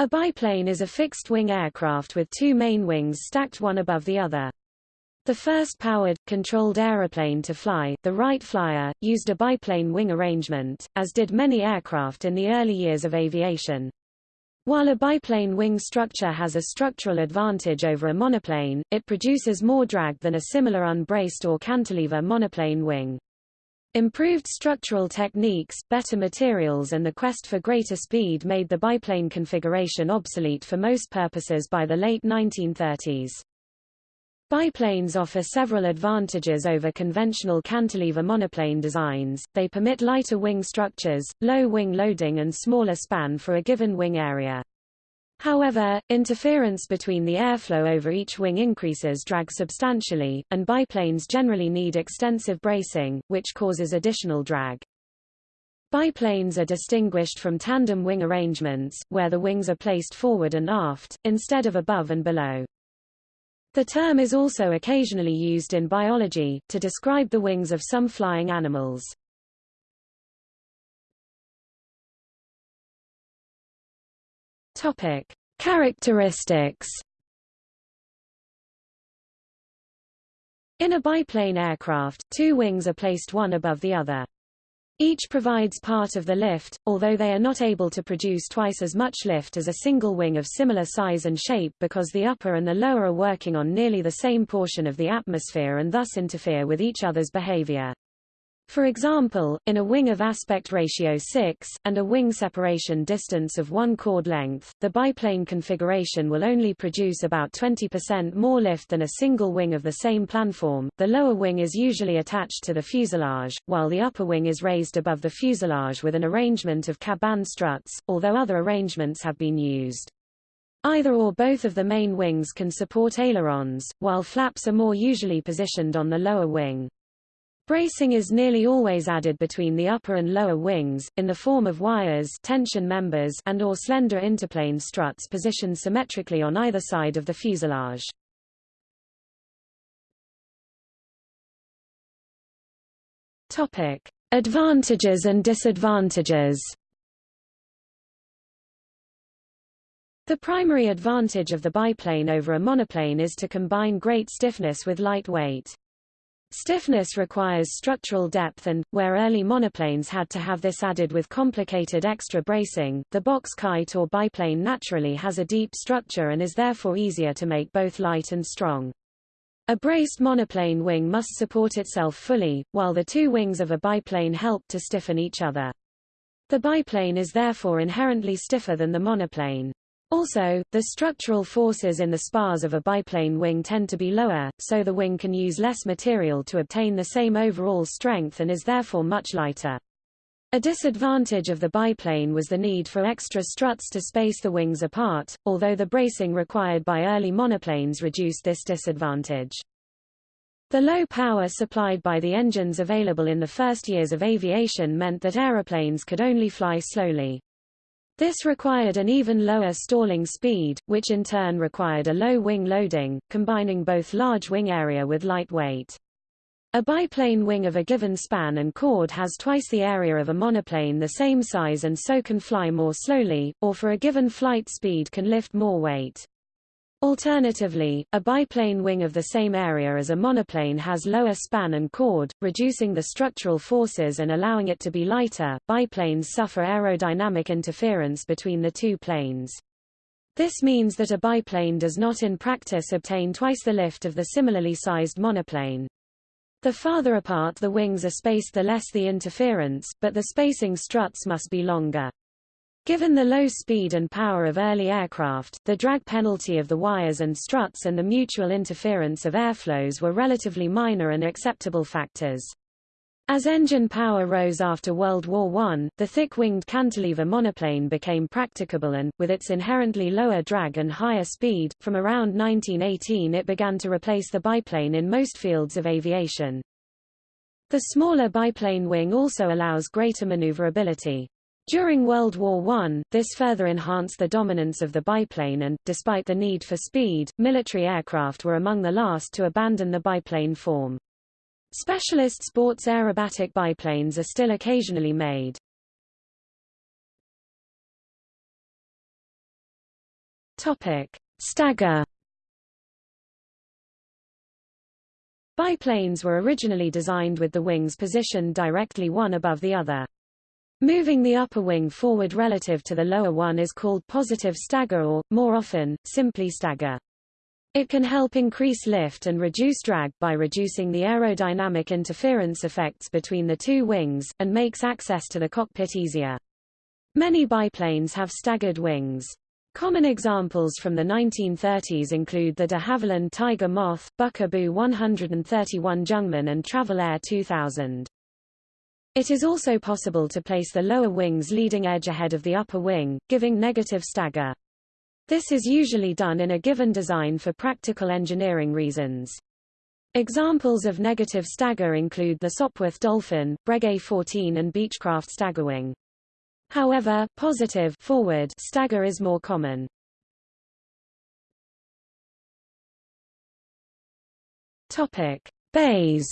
A biplane is a fixed-wing aircraft with two main wings stacked one above the other. The first powered, controlled aeroplane to fly, the Wright Flyer, used a biplane wing arrangement, as did many aircraft in the early years of aviation. While a biplane wing structure has a structural advantage over a monoplane, it produces more drag than a similar unbraced or cantilever monoplane wing. Improved structural techniques, better materials and the quest for greater speed made the biplane configuration obsolete for most purposes by the late 1930s. Biplanes offer several advantages over conventional cantilever monoplane designs, they permit lighter wing structures, low wing loading and smaller span for a given wing area. However, interference between the airflow over each wing increases drag substantially, and biplanes generally need extensive bracing, which causes additional drag. Biplanes are distinguished from tandem wing arrangements, where the wings are placed forward and aft, instead of above and below. The term is also occasionally used in biology, to describe the wings of some flying animals. Topic: Characteristics. In a biplane aircraft, two wings are placed one above the other. Each provides part of the lift, although they are not able to produce twice as much lift as a single wing of similar size and shape because the upper and the lower are working on nearly the same portion of the atmosphere and thus interfere with each other's behavior. For example, in a wing of aspect ratio 6, and a wing separation distance of 1 chord length, the biplane configuration will only produce about 20% more lift than a single wing of the same planform. The lower wing is usually attached to the fuselage, while the upper wing is raised above the fuselage with an arrangement of cabane struts, although other arrangements have been used. Either or both of the main wings can support ailerons, while flaps are more usually positioned on the lower wing. Bracing is nearly always added between the upper and lower wings, in the form of wires tension members and or slender interplane struts positioned symmetrically on either side of the fuselage. Topic. Advantages and disadvantages The primary advantage of the biplane over a monoplane is to combine great stiffness with light weight. Stiffness requires structural depth and, where early monoplanes had to have this added with complicated extra bracing, the box kite or biplane naturally has a deep structure and is therefore easier to make both light and strong. A braced monoplane wing must support itself fully, while the two wings of a biplane help to stiffen each other. The biplane is therefore inherently stiffer than the monoplane. Also, the structural forces in the spars of a biplane wing tend to be lower, so the wing can use less material to obtain the same overall strength and is therefore much lighter. A disadvantage of the biplane was the need for extra struts to space the wings apart, although the bracing required by early monoplanes reduced this disadvantage. The low power supplied by the engines available in the first years of aviation meant that aeroplanes could only fly slowly. This required an even lower stalling speed, which in turn required a low wing loading, combining both large wing area with light weight. A biplane wing of a given span and chord has twice the area of a monoplane the same size and so can fly more slowly, or for a given flight speed can lift more weight. Alternatively, a biplane wing of the same area as a monoplane has lower span and chord, reducing the structural forces and allowing it to be lighter. Biplanes suffer aerodynamic interference between the two planes. This means that a biplane does not in practice obtain twice the lift of the similarly sized monoplane. The farther apart the wings are spaced the less the interference, but the spacing struts must be longer. Given the low speed and power of early aircraft, the drag penalty of the wires and struts and the mutual interference of airflows were relatively minor and acceptable factors. As engine power rose after World War I, the thick-winged cantilever monoplane became practicable and, with its inherently lower drag and higher speed, from around 1918 it began to replace the biplane in most fields of aviation. The smaller biplane wing also allows greater maneuverability. During World War I, this further enhanced the dominance of the biplane and, despite the need for speed, military aircraft were among the last to abandon the biplane form. Specialist sports aerobatic biplanes are still occasionally made. Topic: Stagger. Biplanes were originally designed with the wings positioned directly one above the other. Moving the upper wing forward relative to the lower one is called positive stagger or, more often, simply stagger. It can help increase lift and reduce drag by reducing the aerodynamic interference effects between the two wings, and makes access to the cockpit easier. Many biplanes have staggered wings. Common examples from the 1930s include the de Havilland Tiger Moth, Bücker Bü 131 Jungmann and Travel Air 2000. It is also possible to place the lower wing's leading edge ahead of the upper wing, giving negative stagger. This is usually done in a given design for practical engineering reasons. Examples of negative stagger include the Sopwith Dolphin, Breguet 14 and Beechcraft Staggerwing. However, positive forward stagger is more common. Topic: Bays.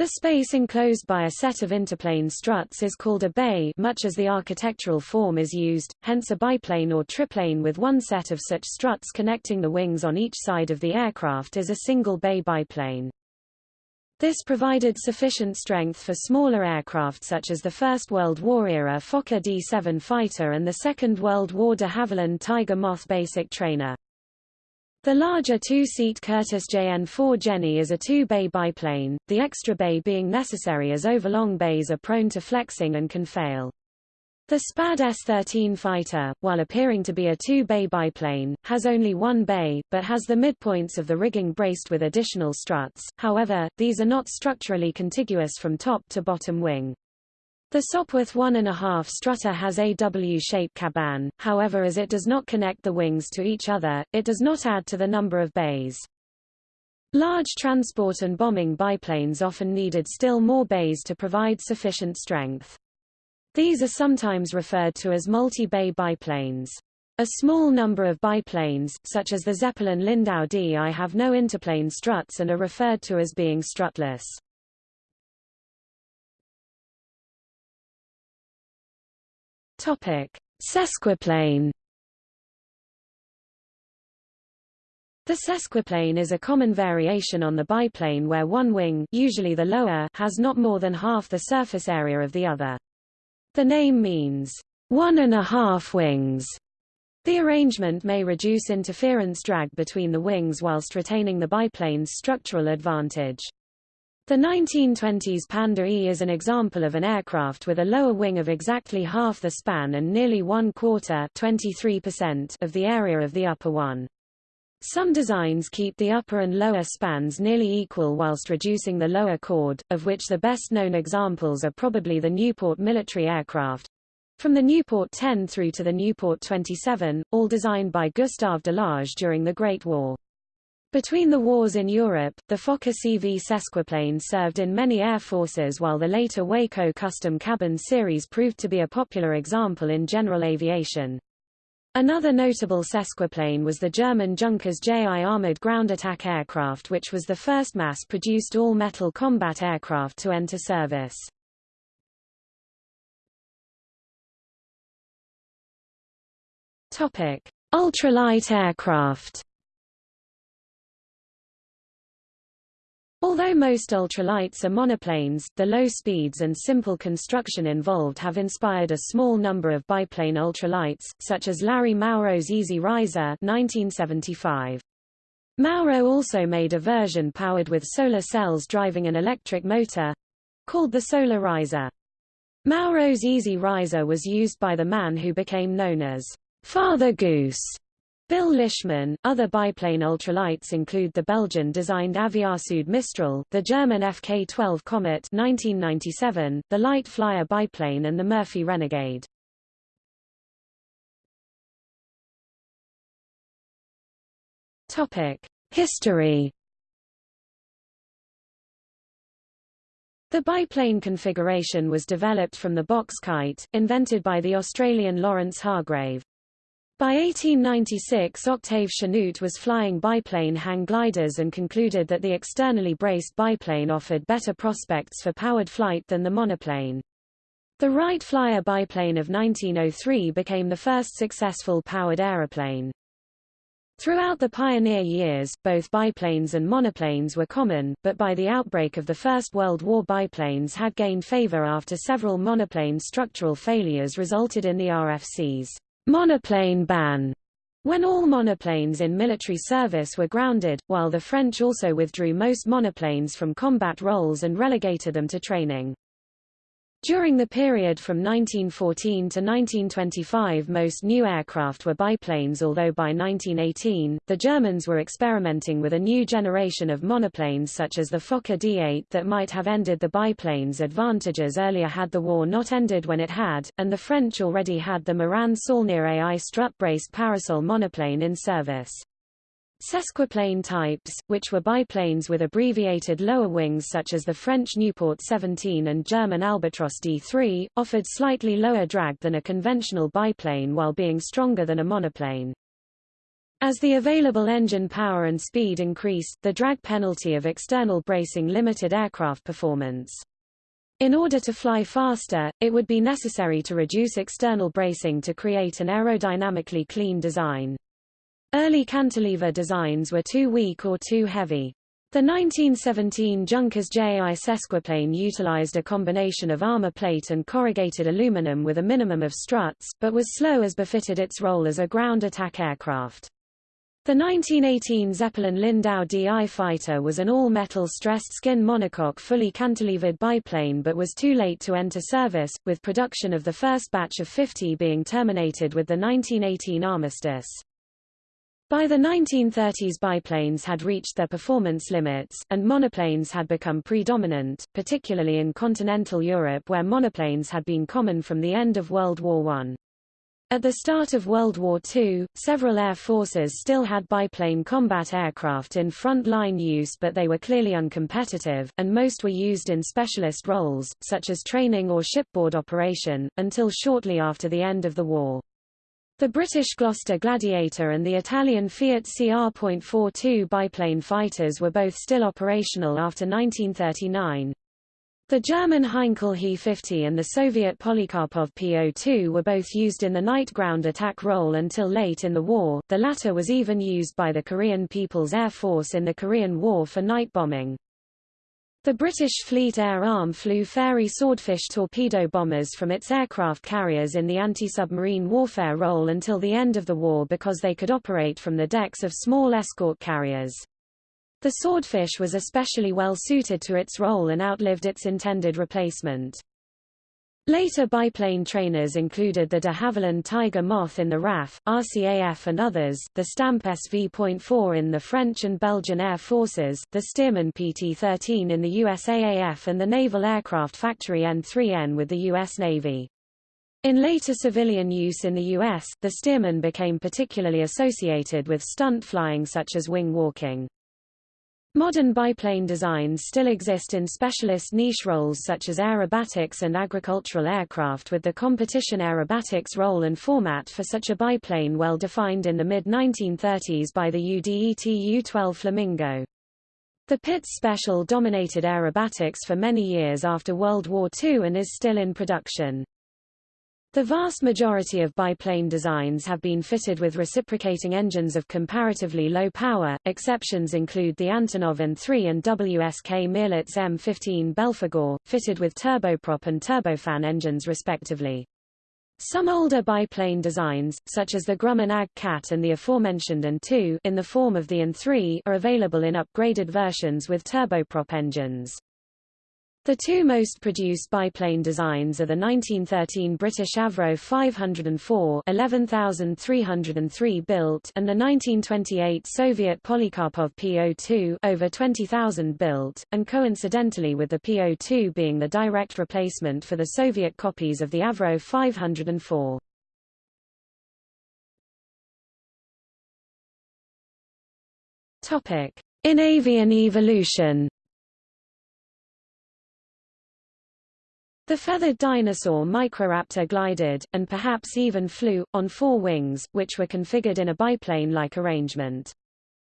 The space enclosed by a set of interplane struts is called a bay much as the architectural form is used, hence a biplane or triplane with one set of such struts connecting the wings on each side of the aircraft is a single bay biplane. This provided sufficient strength for smaller aircraft such as the First World War-era Fokker D-7 fighter and the Second World War de Havilland Tiger Moth basic trainer. The larger two-seat Curtiss JN-4 Jenny is a two-bay biplane, the extra bay being necessary as overlong bays are prone to flexing and can fail. The SPAD S-13 fighter, while appearing to be a two-bay biplane, has only one bay, but has the midpoints of the rigging braced with additional struts, however, these are not structurally contiguous from top to bottom wing. The Sopwith 1.5 strutter has a W-shaped cabane, however as it does not connect the wings to each other, it does not add to the number of bays. Large transport and bombing biplanes often needed still more bays to provide sufficient strength. These are sometimes referred to as multi-bay biplanes. A small number of biplanes, such as the Zeppelin Lindau D I have no interplane struts and are referred to as being strutless. Topic: Sesquiplane The sesquiplane is a common variation on the biplane where one wing usually the lower has not more than half the surface area of the other. The name means, one and a half wings. The arrangement may reduce interference drag between the wings whilst retaining the biplane's structural advantage. The 1920s Pander E is an example of an aircraft with a lower wing of exactly half the span and nearly one quarter of the area of the upper one. Some designs keep the upper and lower spans nearly equal whilst reducing the lower chord, of which the best-known examples are probably the Nieuport military aircraft. From the Nieuport 10 through to the Nieuport 27, all designed by Gustave Delage during the Great War. Between the wars in Europe, the Fokker CV sesquiplane served in many air forces while the later Waco custom cabin series proved to be a popular example in general aviation. Another notable sesquiplane was the German Junkers JI armored ground attack aircraft which was the first mass-produced all-metal combat aircraft to enter service. Ultralight aircraft. Although most ultralights are monoplanes, the low speeds and simple construction involved have inspired a small number of biplane ultralights, such as Larry Mauro's Easy Riser 1975. Mauro also made a version powered with solar cells driving an electric motor, called the Solar Riser. Mauro's Easy Riser was used by the man who became known as Father Goose Bill Lishman. Other biplane ultralights include the Belgian-designed Aviasud Mistral, the German FK-12 Comet 1997, the Light Flyer biplane and the Murphy Renegade. Topic: History The biplane configuration was developed from the box kite, invented by the Australian Lawrence Hargrave. By 1896 Octave Chanute was flying biplane hang gliders and concluded that the externally braced biplane offered better prospects for powered flight than the monoplane. The Wright Flyer biplane of 1903 became the first successful powered aeroplane. Throughout the pioneer years, both biplanes and monoplanes were common, but by the outbreak of the First World War biplanes had gained favor after several monoplane structural failures resulted in the RFC's monoplane ban, when all monoplanes in military service were grounded, while the French also withdrew most monoplanes from combat roles and relegated them to training. During the period from 1914 to 1925 most new aircraft were biplanes although by 1918, the Germans were experimenting with a new generation of monoplanes such as the Fokker D8 that might have ended the biplane's advantages earlier had the war not ended when it had, and the French already had the Morane Saulnier AI strut-braced parasol monoplane in service. Sesquiplane types, which were biplanes with abbreviated lower wings such as the French Nieuport 17 and German Albatros D3, offered slightly lower drag than a conventional biplane while being stronger than a monoplane. As the available engine power and speed increased, the drag penalty of external bracing limited aircraft performance. In order to fly faster, it would be necessary to reduce external bracing to create an aerodynamically clean design. Early cantilever designs were too weak or too heavy. The 1917 Junkers JI Sesquiplane utilized a combination of armor plate and corrugated aluminum with a minimum of struts, but was slow as befitted its role as a ground attack aircraft. The 1918 Zeppelin Lindau DI fighter was an all-metal stressed skin monocoque fully cantilevered biplane but was too late to enter service, with production of the first batch of 50 being terminated with the 1918 armistice. By the 1930s biplanes had reached their performance limits, and monoplanes had become predominant, particularly in continental Europe where monoplanes had been common from the end of World War I. At the start of World War II, several air forces still had biplane combat aircraft in front-line use but they were clearly uncompetitive, and most were used in specialist roles, such as training or shipboard operation, until shortly after the end of the war. The British Gloster Gladiator and the Italian Fiat CR.42 biplane fighters were both still operational after 1939. The German Heinkel He-50 and the Soviet Polikarpov Po-2 were both used in the night ground attack role until late in the war, the latter was even used by the Korean People's Air Force in the Korean War for night bombing. The British Fleet Air Arm flew Fairey Swordfish torpedo bombers from its aircraft carriers in the anti-submarine warfare role until the end of the war because they could operate from the decks of small escort carriers. The Swordfish was especially well suited to its role and outlived its intended replacement. Later biplane trainers included the de Havilland Tiger Moth in the RAF, RCAF and others, the Stampe SV.4 in the French and Belgian Air Forces, the Stearman PT-13 in the USAAF and the Naval Aircraft Factory N3N with the U.S. Navy. In later civilian use in the U.S., the Stearman became particularly associated with stunt flying such as wing walking. Modern biplane designs still exist in specialist niche roles such as aerobatics and agricultural aircraft with the competition aerobatics role and format for such a biplane well defined in the mid-1930s by the UDET U-12 Flamingo. The Pitts Special dominated aerobatics for many years after World War II and is still in production. The vast majority of biplane designs have been fitted with reciprocating engines of comparatively low power, exceptions include the Antonov An-3 and WSK Mielec M15 Belphegor, fitted with turboprop and turbofan engines respectively. Some older biplane designs, such as the Grumman Ag Cat and the aforementioned An-2 in the form of the An-3 are available in upgraded versions with turboprop engines. The two most produced biplane designs are the 1913 British Avro 504 11,303 built and the 1928 Soviet Polikarpov Po-2 over 20,000 built, and coincidentally with the Po-2 being the direct replacement for the Soviet copies of the Avro 504. Topic: In avian evolution The feathered dinosaur Microraptor glided, and perhaps even flew, on four wings, which were configured in a biplane-like arrangement.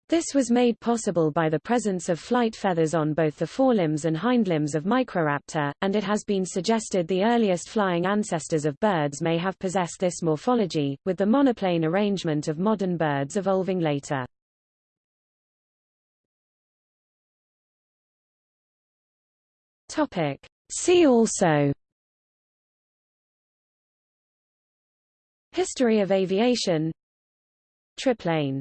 This was made possible by the presence of flight feathers on both the forelimbs and hindlimbs of Microraptor, and it has been suggested the earliest flying ancestors of birds may have possessed this morphology, with the monoplane arrangement of modern birds evolving later. Topic. See also History of aviation Triplane